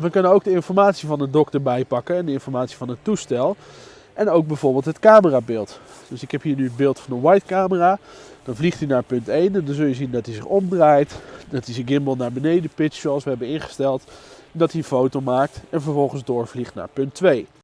We kunnen ook de informatie van de dokter bijpakken en de informatie van het toestel. En ook bijvoorbeeld het camerabeeld. Dus ik heb hier nu het beeld van de white camera. Dan vliegt hij naar punt 1 en dan zul je zien dat hij zich omdraait. Dat hij zijn gimbal naar beneden pitcht zoals we hebben ingesteld. Dat hij een foto maakt en vervolgens doorvliegt naar punt 2.